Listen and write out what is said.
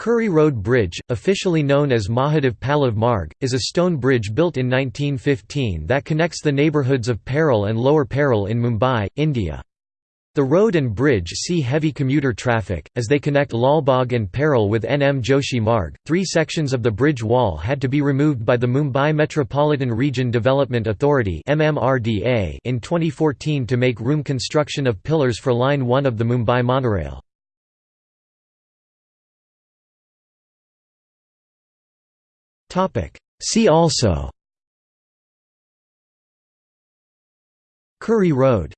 Curry Road Bridge, officially known as Mahadev Pallav Marg, is a stone bridge built in 1915 that connects the neighbourhoods of Parel and Lower Parel in Mumbai, India. The road and bridge see heavy commuter traffic, as they connect Lalbagh and Parel with N. M. Joshi Marg. Three sections of the bridge wall had to be removed by the Mumbai Metropolitan Region Development Authority in 2014 to make room construction of pillars for Line 1 of the Mumbai monorail. See also. Curry Road